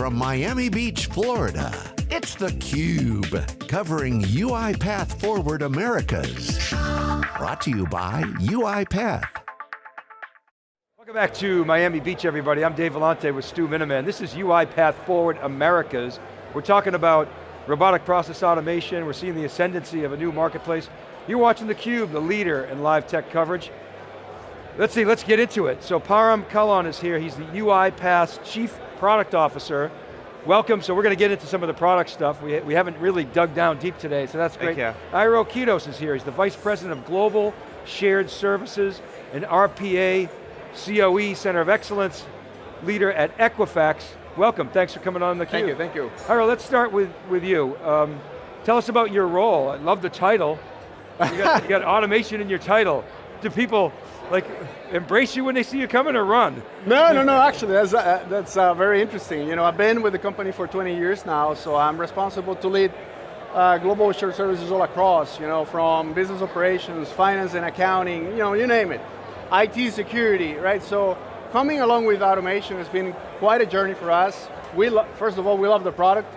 from Miami Beach, Florida, it's theCUBE, covering UiPath Forward Americas. Brought to you by UiPath. Welcome back to Miami Beach, everybody. I'm Dave Vellante with Stu Miniman. This is UiPath Forward Americas. We're talking about robotic process automation. We're seeing the ascendancy of a new marketplace. You're watching theCUBE, the leader in live tech coverage. Let's see, let's get into it. So Param Kahlon is here. He's the UiPath Chief Product Officer. Welcome, so we're going to get into some of the product stuff. We, we haven't really dug down deep today, so that's great. Thank you. Iro Kitos is here. He's the Vice President of Global Shared Services and RPA COE Center of Excellence, leader at Equifax. Welcome, thanks for coming on theCUBE. Thank you, thank you. Iro, let's start with, with you. Um, tell us about your role. I love the title. You got, you got automation in your title. Do people, like, embrace you when they see you coming or run? No, no, no, actually, that's, uh, that's uh, very interesting. You know, I've been with the company for 20 years now, so I'm responsible to lead uh, global shared services all across, you know, from business operations, finance and accounting, you know, you name it. IT security, right? So coming along with automation has been quite a journey for us. We first of all, we love the product,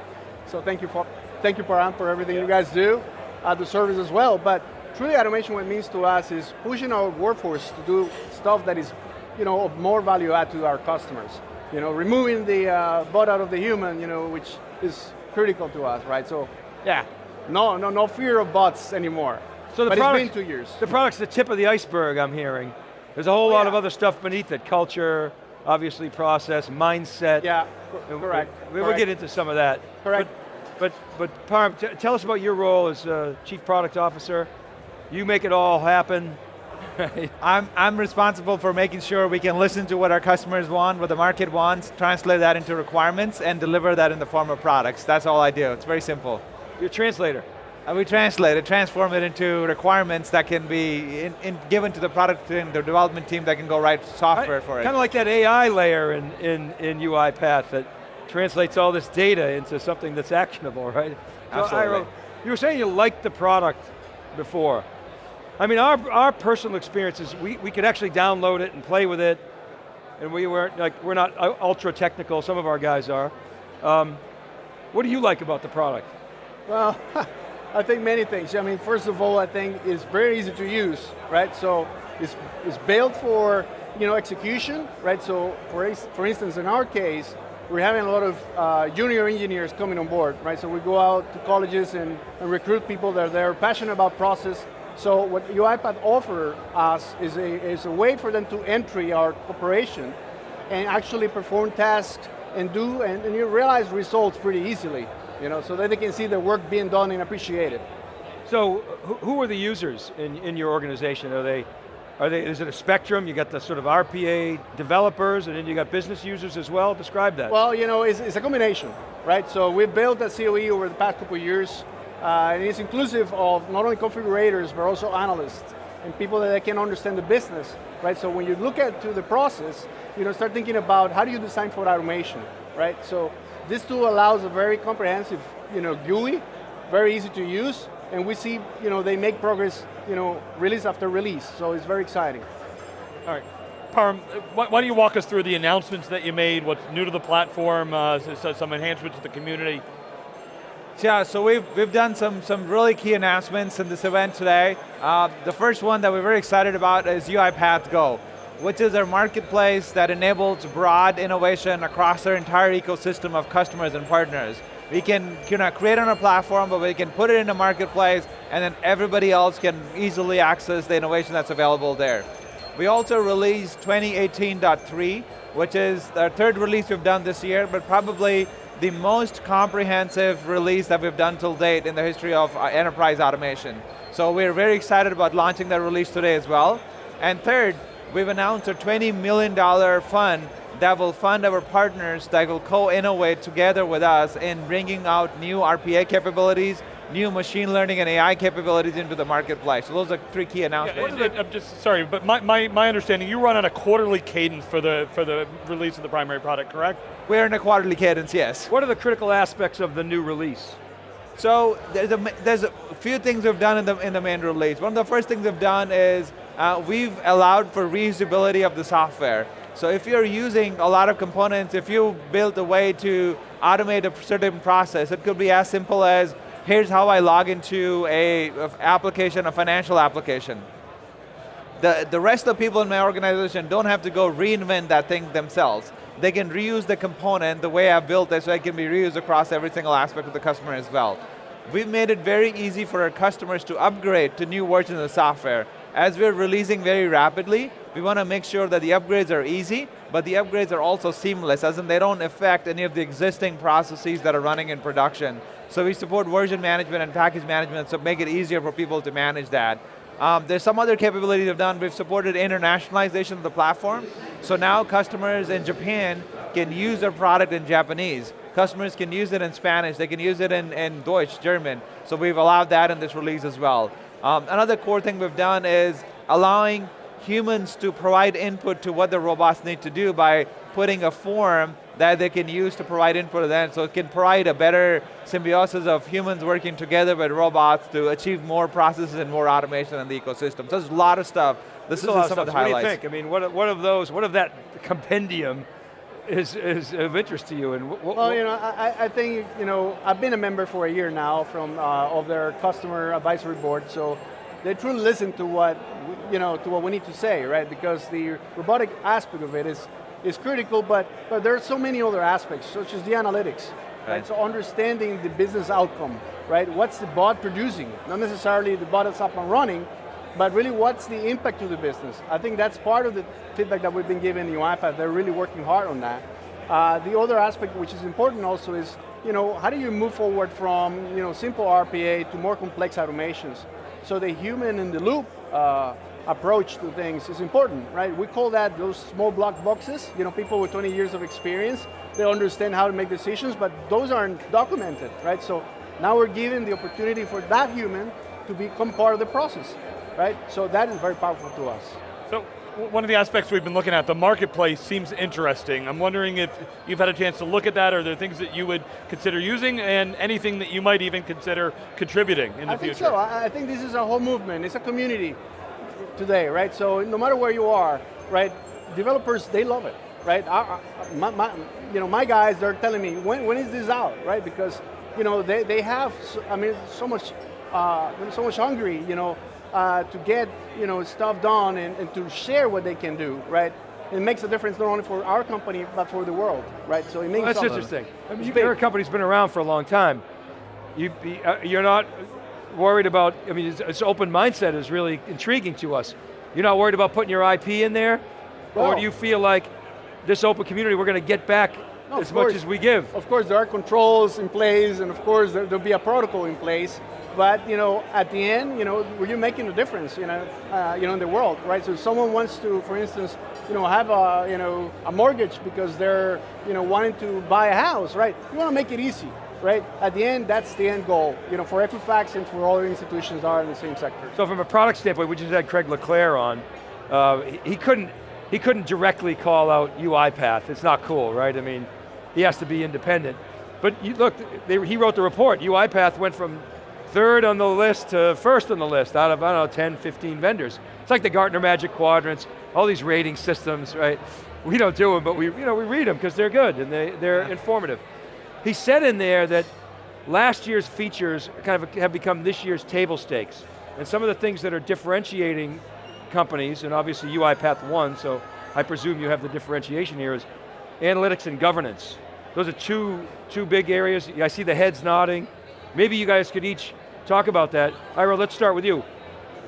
so thank you for, thank you Param for everything yeah. you guys do, uh, the service as well, but truly automation what it means to us is pushing our workforce to do stuff that is you know, of more value add to our customers. You know, removing the uh, butt out of the human, you know, which is critical to us, right? So, yeah, no, no, no fear of bots anymore. So the but product, it's been two years. The product's the tip of the iceberg, I'm hearing. There's a whole oh, lot yeah. of other stuff beneath it, culture, obviously process, mindset. Yeah, correct. We, will get into some of that. Correct. But, but, but Param, tell us about your role as uh, Chief Product Officer. You make it all happen. I'm, I'm responsible for making sure we can listen to what our customers want, what the market wants, translate that into requirements, and deliver that in the form of products. That's all I do, it's very simple. You're a translator. And we translate it, transform it into requirements that can be in, in given to the product team, the development team that can go write software for it. Kind of like that AI layer in, in, in UiPath that translates all this data into something that's actionable, right? Absolutely. So, Iro, you were saying you liked the product before. I mean, our, our personal experiences, we, we could actually download it and play with it, and we weren't, like, we're not ultra technical, some of our guys are. Um, what do you like about the product? Well, I think many things. I mean, first of all, I think it's very easy to use, right? So it's, it's built for you know, execution, right? So for, for instance, in our case, we're having a lot of uh, junior engineers coming on board, right? So we go out to colleges and, and recruit people that are there, passionate about process, so what UiPath offer us is a, is a way for them to entry our operation and actually perform tasks and do, and, and you realize results pretty easily, you know, so that they can see the work being done and appreciated. So who are the users in, in your organization? Are they, are they, is it a spectrum? You got the sort of RPA developers and then you got business users as well? Describe that. Well, you know, it's, it's a combination, right? So we've built a COE over the past couple of years uh, and it's inclusive of not only configurators, but also analysts and people that can understand the business, right? So when you look at to the process, you know, start thinking about how do you design for automation, right? So this tool allows a very comprehensive, you know, GUI, very easy to use, and we see, you know, they make progress, you know, release after release, so it's very exciting. All right. Param, why don't you walk us through the announcements that you made, what's new to the platform, uh, some enhancements to the community, yeah, so we've, we've done some, some really key announcements in this event today. Uh, the first one that we're very excited about is UiPath Go, which is our marketplace that enables broad innovation across our entire ecosystem of customers and partners. We can you know, create on a platform, but we can put it in a marketplace, and then everybody else can easily access the innovation that's available there. We also released 2018.3, which is our third release we've done this year, but probably the most comprehensive release that we've done till date in the history of uh, enterprise automation. So we're very excited about launching that release today as well. And third, we've announced a $20 million fund that will fund our partners that will co-innovate together with us in bringing out new RPA capabilities, new machine learning and AI capabilities into the marketplace. So those are three key announcements. Yeah, I'm just, sorry, but my, my, my understanding, you run on a quarterly cadence for the, for the release of the primary product, correct? We're in a quarterly cadence, yes. What are the critical aspects of the new release? So there's a, there's a few things we've done in the, in the main release. One of the first things we've done is uh, we've allowed for reusability of the software. So if you're using a lot of components, if you built a way to automate a certain process, it could be as simple as, here's how I log into a, application, a financial application. The, the rest of the people in my organization don't have to go reinvent that thing themselves. They can reuse the component the way I've built it so it can be reused across every single aspect of the customer as well. We've made it very easy for our customers to upgrade to new versions of the software. As we're releasing very rapidly, we want to make sure that the upgrades are easy, but the upgrades are also seamless, as in they don't affect any of the existing processes that are running in production. So we support version management and package management, so make it easier for people to manage that. Um, there's some other capabilities we've done. We've supported internationalization of the platform. So now customers in Japan can use their product in Japanese. Customers can use it in Spanish. They can use it in, in Deutsch, German. So we've allowed that in this release as well. Um, another core thing we've done is allowing humans to provide input to what the robots need to do by putting a form that they can use to provide input to them, so it can provide a better symbiosis of humans working together with robots to achieve more processes and more automation in the ecosystem. So there's a lot of stuff. This is a some of of the highlights. What do you think? I mean, what, what of those, what of that compendium is, is of interest to you? And what, Well, you know, I, I think, you know, I've been a member for a year now from, uh, of their customer advisory board, so they truly listen to what, you know, to what we need to say, right? Because the robotic aspect of it is, is critical, but, but there are so many other aspects, such as the analytics, right? Right. So understanding the business outcome, right? What's the bot producing? Not necessarily the bot is up and running, but really what's the impact to the business? I think that's part of the feedback that we've been giving UiPath. They're really working hard on that. Uh, the other aspect which is important also is, you know, how do you move forward from, you know, simple RPA to more complex automations? So the human in the loop uh, approach to things is important, right? We call that those small block boxes. You know, people with 20 years of experience, they understand how to make decisions, but those aren't documented, right? So now we're giving the opportunity for that human to become part of the process, right? So that is very powerful to us. So one of the aspects we've been looking at, the marketplace seems interesting. I'm wondering if you've had a chance to look at that, are there things that you would consider using, and anything that you might even consider contributing in the I think future? so. I I think this is a whole movement. It's a community today, right? So no matter where you are, right? Developers, they love it, right? I, I, my, my, you know, my guys, they're telling me, when, when is this out, right? Because, you know, they, they have, so, I mean, so much, uh, so much hungry, you know, uh, to get, you know, stuff done and, and to share what they can do, right? It makes a difference not only for our company, but for the world, right? So it means Well, that's something. interesting. I mean, you- your company's been around for a long time. You, uh, you're not worried about, I mean, it's, it's open mindset is really intriguing to us. You're not worried about putting your IP in there? Or do you feel like this open community, we're going to get back No, as much course. as we give? Of course, there are controls in place, and of course, there, there'll be a protocol in place. But you know, at the end, you know, were you making a difference? You know, uh, you know, in the world, right? So, if someone wants to, for instance, you know, have a, you know, a mortgage because they're, you know, wanting to buy a house, right? You want to make it easy, right? At the end, that's the end goal. You know, for Equifax and for other institutions that are in the same sector. So from a product standpoint, we just had Craig Le Clair on. Uh, he couldn't he couldn't directly call out UiPath. It's not cool, right? I mean, he has to be independent. But you, look, they, he wrote the report. UiPath went from third on the list to first on the list out of, I don't know, 10, 15 vendors. It's like the Gartner Magic Quadrants, all these rating systems, right? We don't do them, but we, you know, we read them because they're good and they, they're informative. He said in there that last year's features kind of have become this year's table stakes. And some of the things that are differentiating companies, and obviously UiPath won, so I presume you have the differentiation here, is analytics and governance. Those are two, two big areas. I see the heads nodding. Maybe you guys could each talk about that. Ira, let's start with you.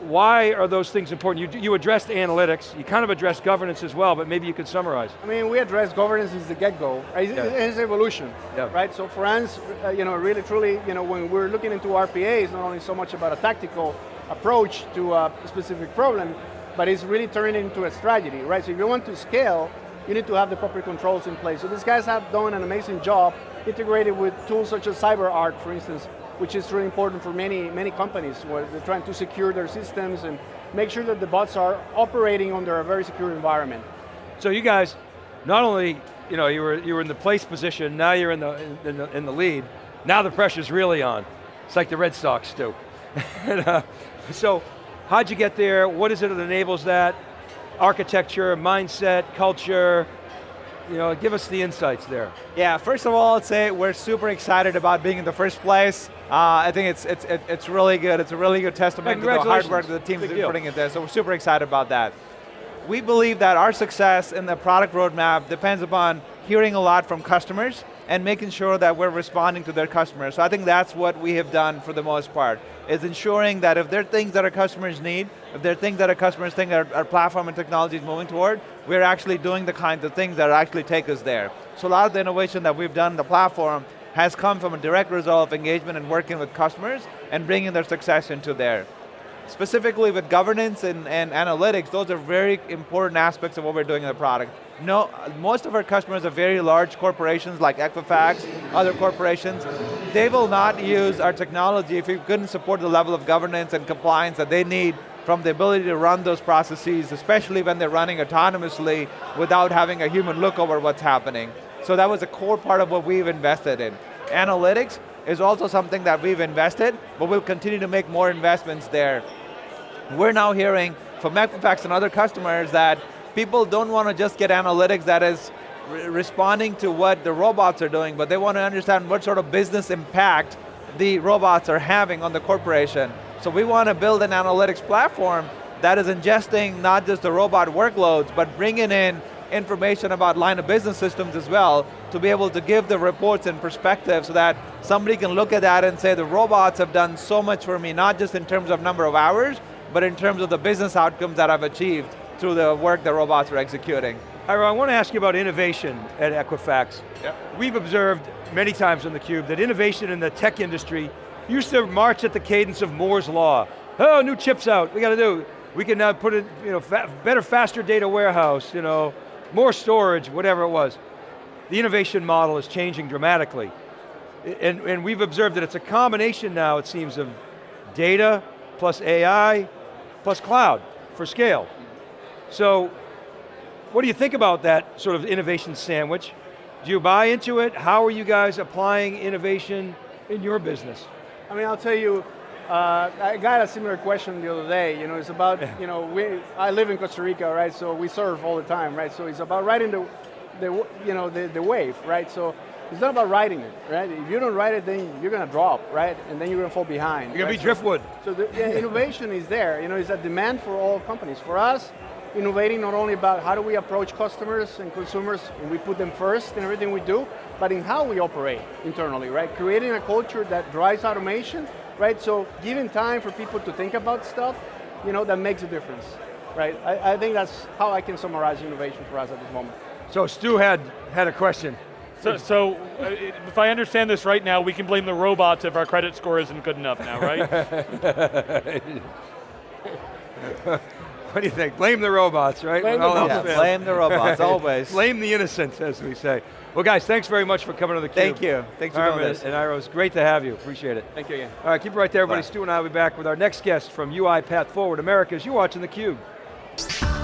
Why are those things important? You, you addressed analytics, you kind of addressed governance as well, but maybe you could summarize. I mean, we address governance since the get-go. Right? It's, Yeah. it's evolution, Yeah. right? So for us, uh, you know, really, truly, you know, when we're looking into RPA, it's not only so much about a tactical approach to a specific problem, but it's really turning into a strategy, right? So if you want to scale, you need to have the proper controls in place. So these guys have done an amazing job integrated with tools such as CyberArk, for instance, which is really important for many, many companies where they're trying to secure their systems and make sure that the bots are operating under a very secure environment. So you guys, not only you know you were you were in the place position, now you're in the in the, in the lead. Now the pressure's really on. It's like the Red Sox do. and, uh, so, how'd you get there? What is it that enables that? architecture, mindset, culture, you know, give us the insights there. Yeah, first of all, I'd say we're super excited about being in the first place. Uh, I think it's, it's, it's really good. It's a really good testament to the hard work that the team's been putting in there, so we're super excited about that. We believe that our success in the product roadmap depends upon hearing a lot from customers and making sure that we're responding to their customers. So I think that's what we have done for the most part, is ensuring that if there are things that our customers need, if there are things that our customers think our, our platform and technology is moving toward, we're actually doing the kinds of things that actually take us there. So a lot of the innovation that we've done in the platform has come from a direct result of engagement and working with customers and bringing their success into there specifically with governance and, and analytics, those are very important aspects of what we're doing in the product. No, most of our customers are very large corporations like Equifax, other corporations. They will not use our technology if we couldn't support the level of governance and compliance that they need from the ability to run those processes, especially when they're running autonomously without having a human look over what's happening. So that was a core part of what we've invested in. Analytics, is also something that we've invested, but we'll continue to make more investments there. We're now hearing from Equifax and other customers that people don't want to just get analytics that is re responding to what the robots are doing, but they want to understand what sort of business impact the robots are having on the corporation. So we want to build an analytics platform that is ingesting not just the robot workloads, but bringing in information about line of business systems as well to be able to give the reports and perspective so that somebody can look at that and say the robots have done so much for me, not just in terms of number of hours, but in terms of the business outcomes that I've achieved through the work the robots are executing. Ira, I want to ask you about innovation at Equifax. Yep. We've observed many times on theCUBE that innovation in the tech industry used to march at the cadence of Moore's Law. Oh, new chips out, we got to do. We can now put it, you know, fa better, faster data warehouse, you know, more storage, whatever it was. The innovation model is changing dramatically. And, and we've observed that it's a combination now, it seems, of data plus AI plus cloud for scale. So, what do you think about that sort of innovation sandwich? Do you buy into it? How are you guys applying innovation in your business? I mean, I'll tell you, uh, I got a similar question the other day. You know, it's about you know we. I live in Costa Rica, right? So we surf all the time, right? So it's about riding the, the you know the, the wave, right? So it's not about riding it, right? If you don't ride it, then you're going to drop, right? And then you're going to fall behind. You're right? going to be driftwood. So, so the yeah, innovation is there. You know, it's a demand for all companies. For us, innovating not only about how do we approach customers and consumers, and we put them first in everything we do, but in how we operate internally, right? Creating a culture that drives automation right? So giving time for people to think about stuff, you know, that makes a difference, right? I, I think that's how I can summarize innovation for us at this moment. So Stu had, had a question. So, so uh, if I understand this right now, we can blame the robots if our credit score isn't good enough now, right? What do you think? Blame the robots, right? Blame, the robots. Yeah, blame the robots, always. blame the innocent, as we say. Well guys, thanks very much for coming to the Thank you, thanks for Armin doing this. And Iros, great to have you, appreciate it. Thank you again. All right, keep it right there everybody. Bye. Stu and I will be back with our next guest from UiPath Forward Americas. You're watching theCUBE.